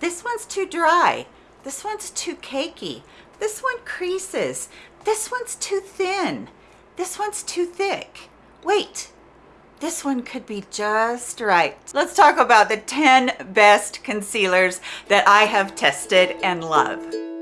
This one's too dry. This one's too cakey. This one creases. This one's too thin. This one's too thick. Wait, this one could be just right. Let's talk about the 10 best concealers that I have tested and love.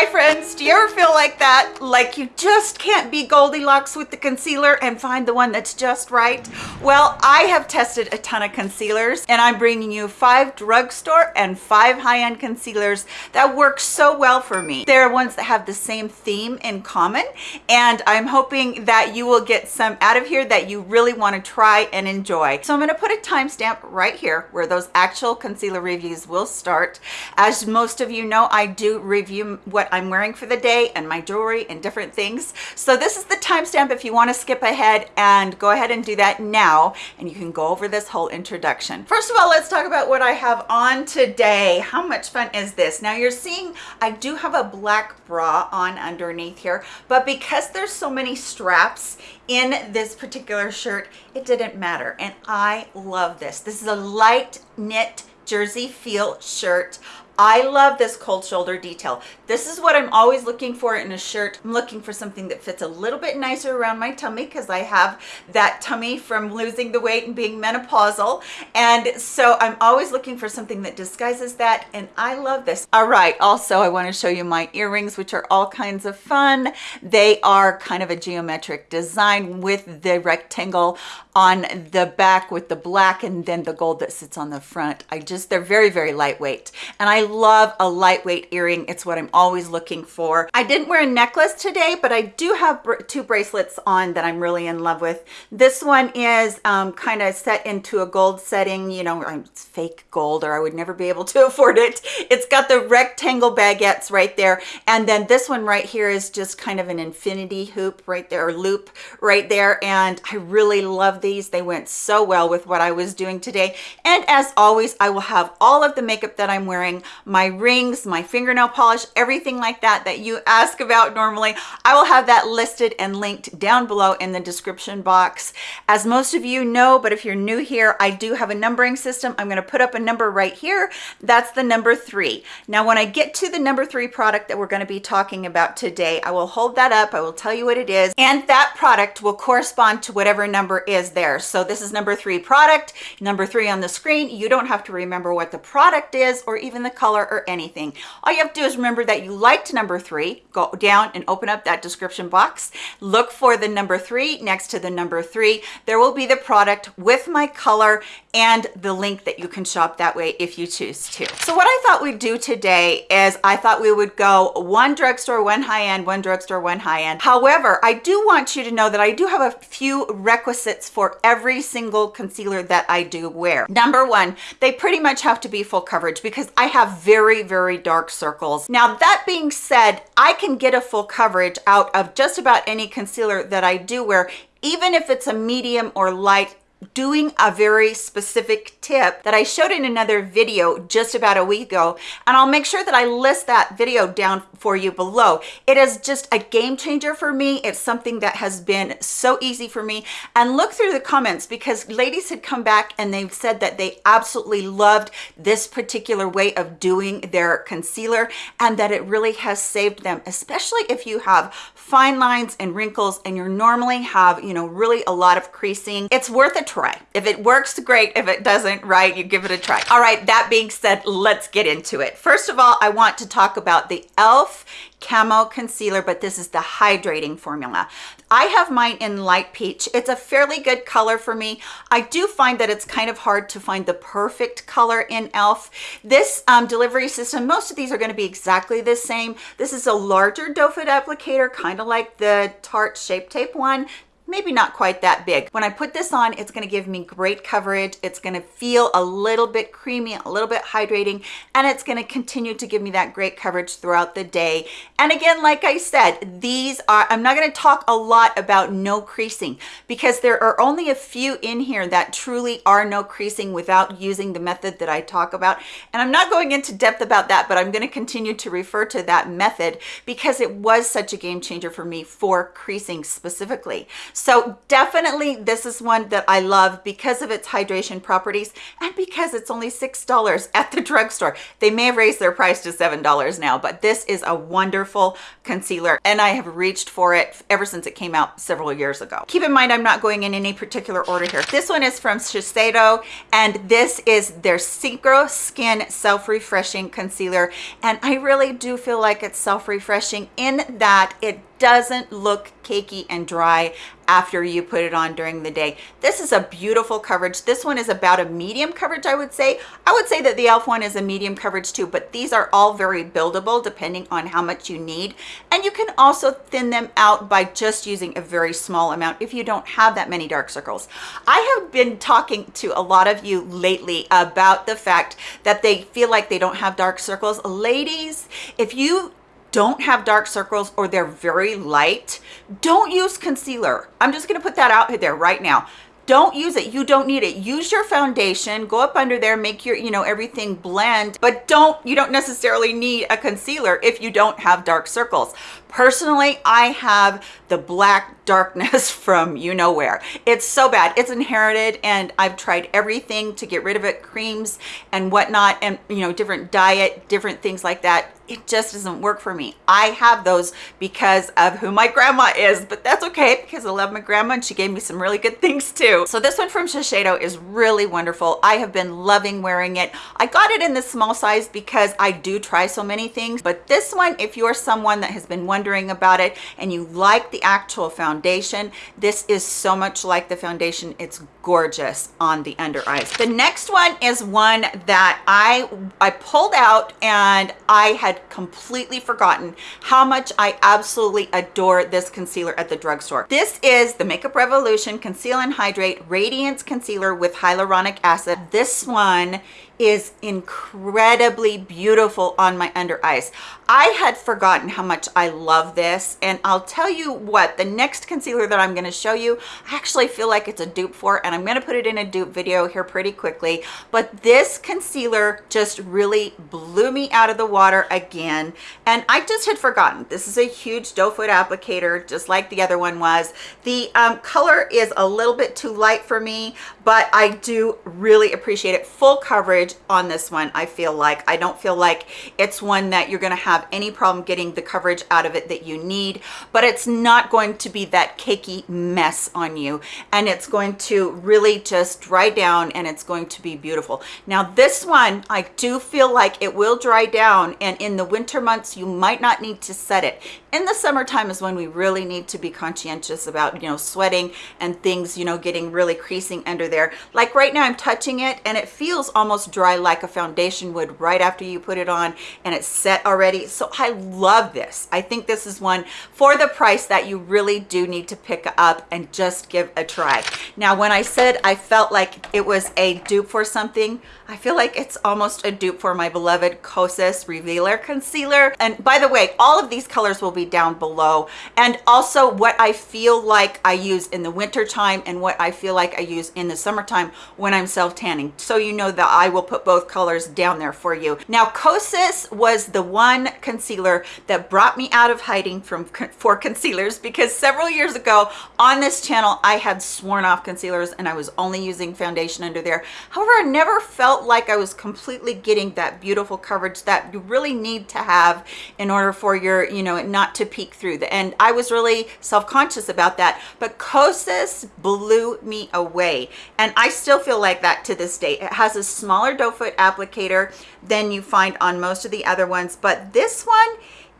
Hi friends, do you ever feel like that? Like you just can't be Goldilocks with the concealer and find the one that's just right? Well, I have tested a ton of concealers and I'm bringing you five drugstore and five high-end concealers that work so well for me. They're ones that have the same theme in common and I'm hoping that you will get some out of here that you really want to try and enjoy. So I'm going to put a timestamp right here where those actual concealer reviews will start. As most of you know, I do review what I'm wearing for the day and my jewelry and different things. So this is the timestamp if you want to skip ahead and go ahead and do that now and you can go over this whole introduction. First of all, let's talk about what I have on today. How much fun is this? Now you're seeing I do have a black bra on underneath here, but because there's so many straps in this particular shirt, it didn't matter. And I love this. This is a light knit jersey feel shirt I love this cold shoulder detail. This is what I'm always looking for in a shirt. I'm looking for something that fits a little bit nicer around my tummy because I have that tummy from losing the weight and being menopausal. And so I'm always looking for something that disguises that. And I love this. All right. Also, I want to show you my earrings, which are all kinds of fun. They are kind of a geometric design with the rectangle on the back with the black and then the gold that sits on the front. I just, they're very, very lightweight. And I love a lightweight earring. It's what I'm always looking for. I didn't wear a necklace today, but I do have two bracelets on that I'm really in love with. This one is um, kind of set into a gold setting, you know, it's fake gold or I would never be able to afford it. It's got the rectangle baguettes right there. And then this one right here is just kind of an infinity hoop right there, or loop right there. And I really love these. They went so well with what I was doing today. And as always, I will have all of the makeup that I'm wearing my rings, my fingernail polish, everything like that that you ask about normally. I will have that listed and linked down below in the description box. As most of you know, but if you're new here, I do have a numbering system. I'm gonna put up a number right here. That's the number three. Now, when I get to the number three product that we're gonna be talking about today, I will hold that up. I will tell you what it is. And that product will correspond to whatever number is there. So this is number three product, number three on the screen. You don't have to remember what the product is or even the color or anything. All you have to do is remember that you liked number three, go down and open up that description box, look for the number three next to the number three. There will be the product with my color and the link that you can shop that way if you choose to. So what I thought we'd do today is I thought we would go one drugstore, one high-end, one drugstore, one high-end. However, I do want you to know that I do have a few requisites for every single concealer that I do wear. Number one, they pretty much have to be full coverage because I have very, very dark circles. Now, that being said, I can get a full coverage out of just about any concealer that I do wear even if it's a medium or light doing a very specific tip that I showed in another video just about a week ago and I'll make sure that I list that video down for you below. It is just a game changer for me. It's something that has been so easy for me and look through the comments because ladies had come back and they've said that they absolutely loved this particular way of doing their concealer and that it really has saved them especially if you have fine lines and wrinkles and you normally have you know really a lot of creasing. It's worth a try. If it works, great. If it doesn't, right, you give it a try. All right, that being said, let's get into it. First of all, I want to talk about the e.l.f. Camo Concealer, but this is the hydrating formula. I have mine in light peach. It's a fairly good color for me. I do find that it's kind of hard to find the perfect color in e.l.f. This um, delivery system, most of these are gonna be exactly the same. This is a larger doe foot applicator, kind of like the Tarte Shape Tape one maybe not quite that big. When I put this on, it's gonna give me great coverage. It's gonna feel a little bit creamy, a little bit hydrating, and it's gonna continue to give me that great coverage throughout the day. And again, like I said, these are, I'm not gonna talk a lot about no creasing because there are only a few in here that truly are no creasing without using the method that I talk about. And I'm not going into depth about that, but I'm gonna continue to refer to that method because it was such a game changer for me for creasing specifically. So definitely this is one that I love because of its hydration properties and because it's only $6 at the drugstore. They may have raised their price to $7 now, but this is a wonderful concealer and I have reached for it ever since it came out several years ago. Keep in mind, I'm not going in any particular order here. This one is from Shiseido and this is their Synchro Skin Self-Refreshing Concealer. And I really do feel like it's self-refreshing in that it doesn't look cakey and dry after you put it on during the day. This is a beautiful coverage. This one is about a medium coverage, I would say. I would say that the e.l.f. one is a medium coverage too, but these are all very buildable depending on how much you need. And you can also thin them out by just using a very small amount if you don't have that many dark circles. I have been talking to a lot of you lately about the fact that they feel like they don't have dark circles. Ladies, if you don't have dark circles or they're very light, don't use concealer. I'm just gonna put that out there right now. Don't use it. You don't need it. Use your foundation go up under there make your you know everything blend but don't you don't necessarily need a concealer if you don't have dark circles. Personally i have the black darkness from you know where it's so bad. It's inherited and i've tried everything to get rid of it creams and whatnot and you know different diet different things like that. It just doesn't work for me. I have those because of who my grandma is but that's okay because i love my grandma and she gave me some really good things too. So this one from shiseido is really wonderful. I have been loving wearing it. I got it in the small size because i do try so many things but this one if you're someone that has been wondering about it and you like the actual foundation this is so much like the foundation it's gorgeous on the under eyes the next one is one that i i pulled out and i had completely forgotten how much I absolutely adore this concealer at the drugstore. This is the Makeup Revolution Conceal and Hydrate Radiance Concealer with Hyaluronic Acid. This one is incredibly beautiful on my under eyes. I had forgotten how much I love this and I'll tell you what the next concealer that I'm going to show you I actually feel like it's a dupe for and I'm going to put it in a dupe video here pretty quickly but this concealer just really blew me out of the water again and I just had forgotten. This is a huge doe foot applicator just like the other one was. The um, color is a little bit too light for me but I do really appreciate it. Full coverage coverage on this one i feel like. I don't feel like it's one that you're going to have any problem getting the coverage out of it that you need but it's not going to be that cakey mess on you. And it's going to really just dry down and it's going to be beautiful. Now this one i do feel like it will dry down and in the winter months you might not need to set it. In the summertime is when we really need to be conscientious about you know sweating and things you know getting really creasing under there. Like right now i'm touching it and it feels almost dry like a foundation would right after you put it on and it's set already. So i love this. I think this is one for the price that you really do need to pick up and just give a try. Now when i said i felt like it was a dupe for something i feel like it's almost a dupe for my beloved kosas revealer concealer. And by the way all of these colors will be down below. And also what I feel like I use in the winter time and what I feel like I use in the summertime when I'm self tanning so you know that I will put both colors down there for you. Now Kosas was the one concealer that brought me out of hiding from for concealers because several years ago on this channel I had sworn off concealers and I was only using foundation under there. However I never felt like I was completely getting that beautiful coverage that you really need to have in order for your you know not to peek through the and I was really self-conscious about that. But Kosas blew me away and I still feel like that to this day. It has a smaller doe foot applicator than you find on most of the other ones but this one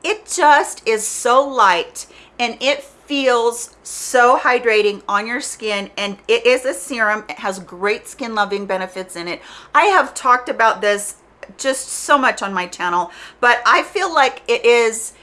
it just is so light and it feels so hydrating on your skin and it is a serum. It has great skin loving benefits in it. I have talked about this just so much on my channel but i feel like it is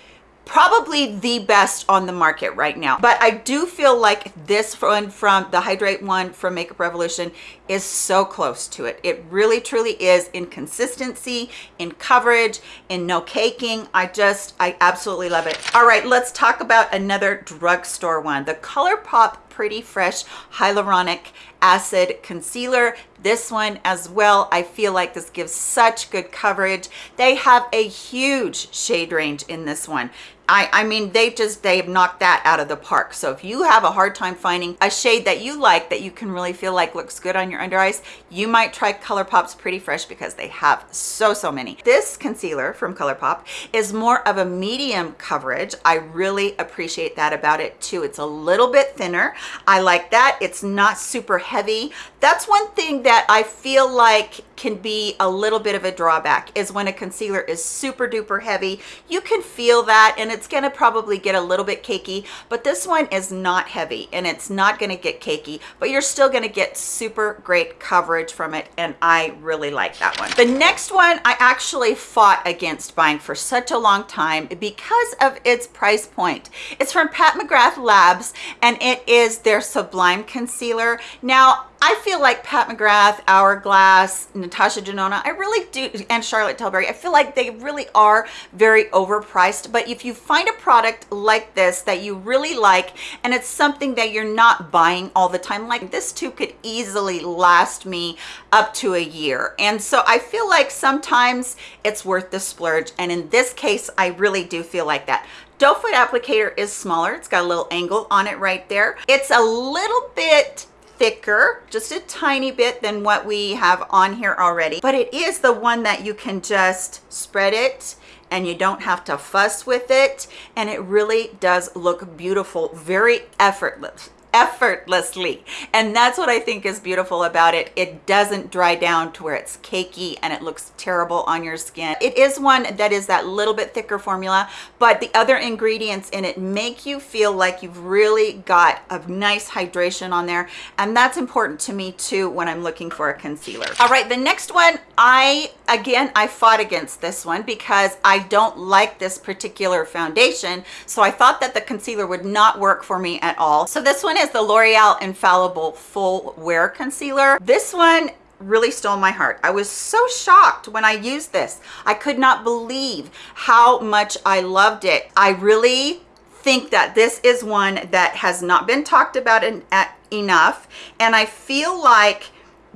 probably the best on the market right now. But i do feel like this one from the hydrate one from makeup revolution is so close to it. It really truly is in consistency in coverage in no caking. I just i absolutely love it. All right let's talk about another drugstore one the ColourPop pretty fresh hyaluronic acid concealer. This one as well i feel like this gives such good coverage. They have a huge shade range in this one I, I mean, they just, they've knocked that out of the park. So if you have a hard time finding a shade that you like that you can really feel like looks good on your under eyes, you might try ColourPop's Pretty Fresh because they have so, so many. This concealer from ColourPop is more of a medium coverage. I really appreciate that about it too. It's a little bit thinner. I like that. It's not super heavy. That's one thing that I feel like can be a little bit of a drawback is when a concealer is super duper heavy. You can feel that and it's gonna probably get a little bit cakey, but this one is not heavy and it's not gonna get cakey, but you're still gonna get super great coverage from it and I really like that one. The next one I actually fought against buying for such a long time because of its price point. It's from Pat McGrath Labs and it is their Sublime Concealer. Now, I feel like Pat McGrath, Hourglass, Natasha Denona, I really do, and Charlotte Tilbury, I feel like they really are very overpriced. But if you find a product like this that you really like, and it's something that you're not buying all the time, like this too could easily last me up to a year. And so I feel like sometimes it's worth the splurge. And in this case, I really do feel like that. Doe foot applicator is smaller. It's got a little angle on it right there. It's a little bit thicker just a tiny bit than what we have on here already. But it is the one that you can just spread it and you don't have to fuss with it. And it really does look beautiful very effortless effortlessly. And that's what i think is beautiful about it. It doesn't dry down to where it's cakey and it looks terrible on your skin. It is one that is that little bit thicker formula but the other ingredients in it make you feel like you've really got a nice hydration on there. And that's important to me too when i'm looking for a concealer. All right the next one i again i fought against this one because i don't like this particular foundation. So i thought that the concealer would not work for me at all. So this one is the L'Oreal Infallible Full Wear Concealer. This one really stole my heart. I was so shocked when I used this. I could not believe how much I loved it. I really think that this is one that has not been talked about in, at, enough. And I feel like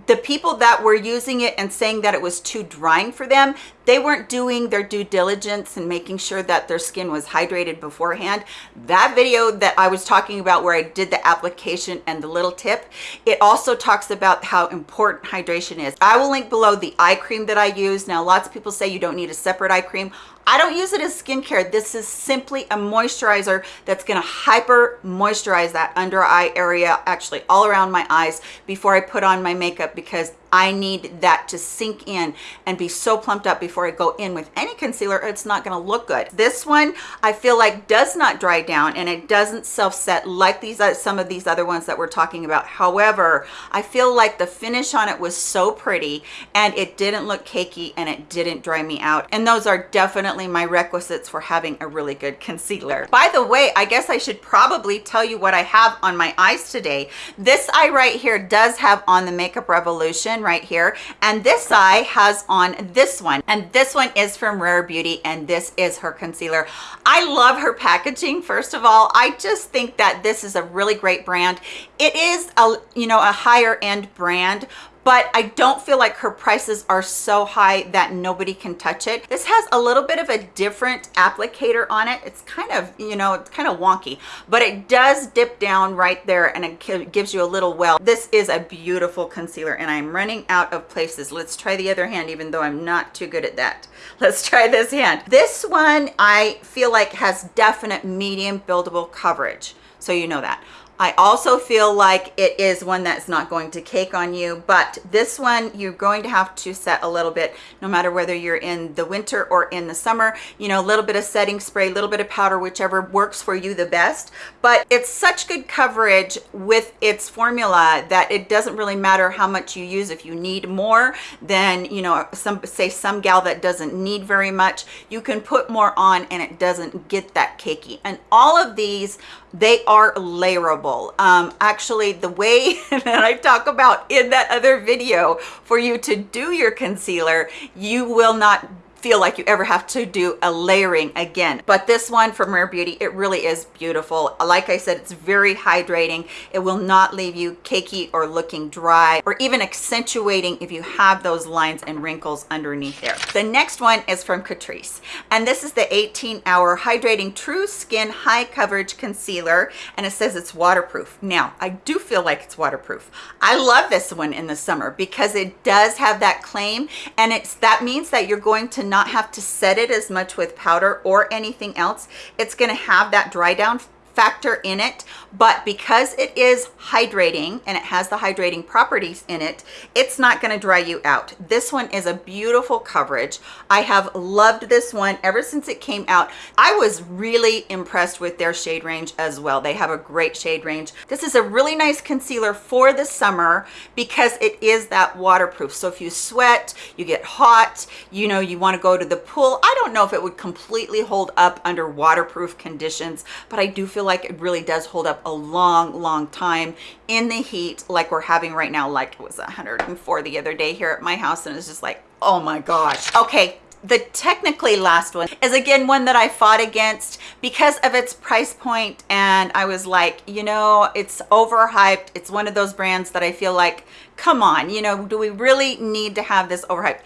the people that were using it and saying that it was too drying for them they weren't doing their due diligence and making sure that their skin was hydrated beforehand. That video that i was talking about where i did the application and the little tip it also talks about how important hydration is. I will link below the eye cream that i use. Now lots of people say you don't need a separate eye cream I don't use it as skincare. This is simply a moisturizer that's gonna hyper moisturize that under eye area, actually all around my eyes before I put on my makeup because I need that to sink in and be so plumped up before I go in with any concealer, it's not gonna look good. This one, I feel like does not dry down and it doesn't self-set like these uh, some of these other ones that we're talking about. However, I feel like the finish on it was so pretty and it didn't look cakey and it didn't dry me out. And those are definitely my requisites for having a really good concealer. By the way, I guess I should probably tell you what I have on my eyes today. This eye right here does have on the Makeup Revolution right here. And this eye has on this one. And this one is from rare beauty and this is her concealer. I love her packaging first of all. I just think that this is a really great brand. It is a you know a higher end brand but I don't feel like her prices are so high that nobody can touch it. This has a little bit of a different applicator on it. It's kind of, you know, it's kind of wonky, but it does dip down right there and it gives you a little well. This is a beautiful concealer and I'm running out of places. Let's try the other hand, even though I'm not too good at that. Let's try this hand. This one I feel like has definite medium buildable coverage. So you know that. I also feel like it is one that's not going to cake on you, but this one you're going to have to set a little bit, no matter whether you're in the winter or in the summer, you know, a little bit of setting spray, a little bit of powder, whichever works for you the best. But it's such good coverage with its formula that it doesn't really matter how much you use. If you need more than, you know, some say some gal that doesn't need very much, you can put more on and it doesn't get that cakey. And all of these they are layerable. Um actually the way that i talk about in that other video for you to do your concealer you will not feel like you ever have to do a layering again. But this one from Rare Beauty, it really is beautiful. Like I said, it's very hydrating. It will not leave you cakey or looking dry or even accentuating if you have those lines and wrinkles underneath there. The next one is from Catrice. And this is the 18 hour hydrating true skin high coverage concealer. And it says it's waterproof. Now, I do feel like it's waterproof. I love this one in the summer because it does have that claim and it's that means that you're going to not have to set it as much with powder or anything else. It's going to have that dry down factor in it but because it is hydrating and it has the hydrating properties in it it's not going to dry you out. This one is a beautiful coverage. I have loved this one ever since it came out. I was really impressed with their shade range as well. They have a great shade range. This is a really nice concealer for the summer because it is that waterproof. So if you sweat you get hot you know you want to go to the pool i don't know if it would completely hold up under waterproof conditions but i do feel feel like it really does hold up a long, long time in the heat like we're having right now. Like it was 104 the other day here at my house and it's just like, oh my gosh. Okay, the technically last one is again one that I fought against because of its price point and I was like you know it's overhyped it's one of those brands that I feel like come on you know do we really need to have this overhyped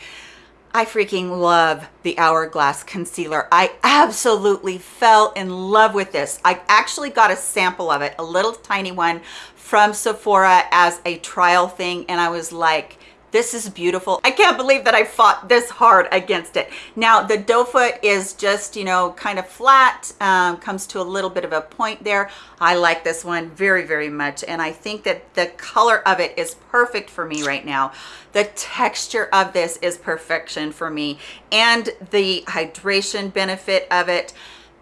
I freaking love the Hourglass Concealer. I absolutely fell in love with this. I actually got a sample of it, a little tiny one from Sephora as a trial thing. And I was like, this is beautiful. I can't believe that I fought this hard against it. Now the doe foot is just, you know, kind of flat, um, comes to a little bit of a point there. I like this one very, very much. And I think that the color of it is perfect for me right now. The texture of this is perfection for me and the hydration benefit of it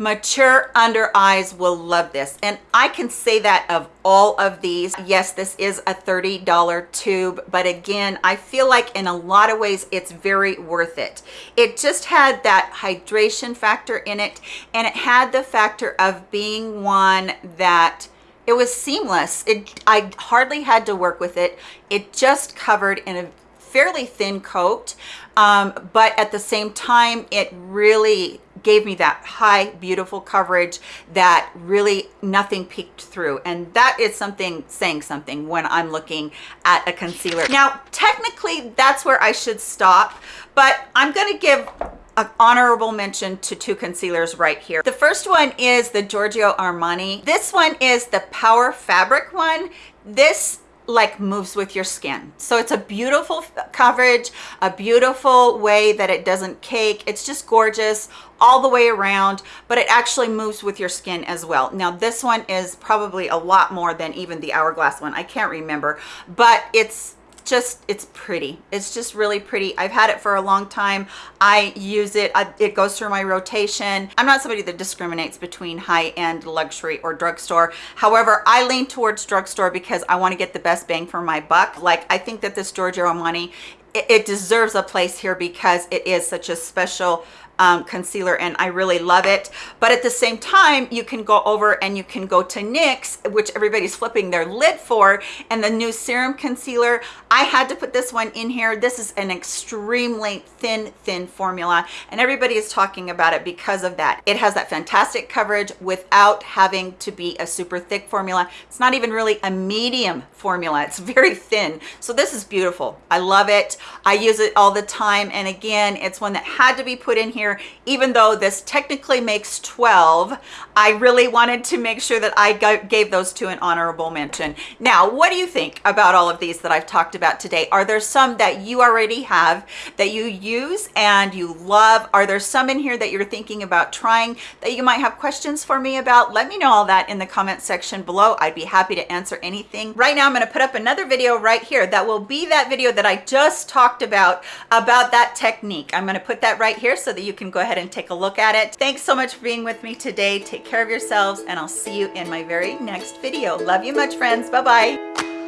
mature under eyes will love this. And i can say that of all of these yes this is a 30 dollar tube but again i feel like in a lot of ways it's very worth it. It just had that hydration factor in it and it had the factor of being one that it was seamless. It i hardly had to work with it. It just covered in a fairly thin coat um, but at the same time it really gave me that high beautiful coverage that really nothing peeked through and that is something saying something when i'm looking at a concealer now technically that's where i should stop but i'm going to give an honorable mention to two concealers right here. The first one is the Giorgio Armani. This one is the Power Fabric one. This like moves with your skin. So it's a beautiful coverage a beautiful way that it doesn't cake. It's just gorgeous all the way around but it actually moves with your skin as well. Now this one is probably a lot more than even the hourglass one. I can't remember but it's just it's pretty. It's just really pretty. I've had it for a long time. I use it. I, it goes through my rotation. I'm not somebody that discriminates between high-end luxury or drugstore. However i lean towards drugstore because i want to get the best bang for my buck. Like i think that this giorgio armani it, it deserves a place here because it is such a special um, concealer and I really love it. But at the same time, you can go over and you can go to NYX, which everybody's flipping their lid for, and the new serum concealer. I had to put this one in here. This is an extremely thin, thin formula, and everybody is talking about it because of that. It has that fantastic coverage without having to be a super thick formula. It's not even really a medium formula. It's very thin. So this is beautiful. I love it. I use it all the time. And again, it's one that had to be put in here here even though this technically makes 12 i really wanted to make sure that i gave those two an honorable mention. Now what do you think about all of these that i've talked about today? Are there some that you already have that you use and you love? Are there some in here that you're thinking about trying that you might have questions for me about? Let me know all that in the comment section below. I'd be happy to answer anything. Right now i'm going to put up another video right here that will be that video that i just talked about about that technique. I'm going to put that right here so that you you can go ahead and take a look at it. Thanks so much for being with me today. Take care of yourselves and I'll see you in my very next video. Love you much friends. Bye-bye.